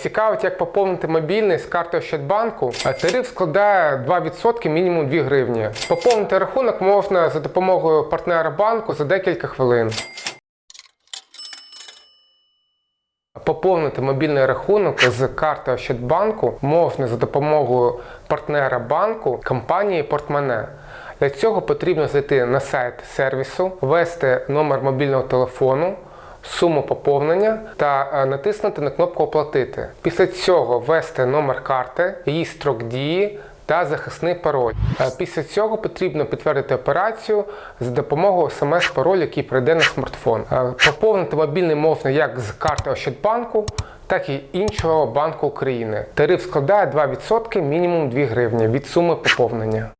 Цікавить, як поповнити мобільний з карти Ощадбанку. Тариф складає 2% мінімум 2 гривні. Поповнити рахунок можна за допомогою партнера банку за декілька хвилин. Поповнити мобільний рахунок з карти Ощадбанку можна за допомогою партнера банку компанії Портмоне. Для цього потрібно зайти на сайт сервісу, ввести номер мобільного телефону, суму поповнення та е, натиснути на кнопку Оплатити. Після цього ввести номер карти, її строк дії та захисний пароль. Е, Після цього потрібно підтвердити операцію за допомогою смс-паролю, який прийде на смартфон. Е, Поповнити мобільний можна як з карти Ощадбанку, так і іншого банку України. Тариф складає 2% мінімум 2 гривні від суми поповнення.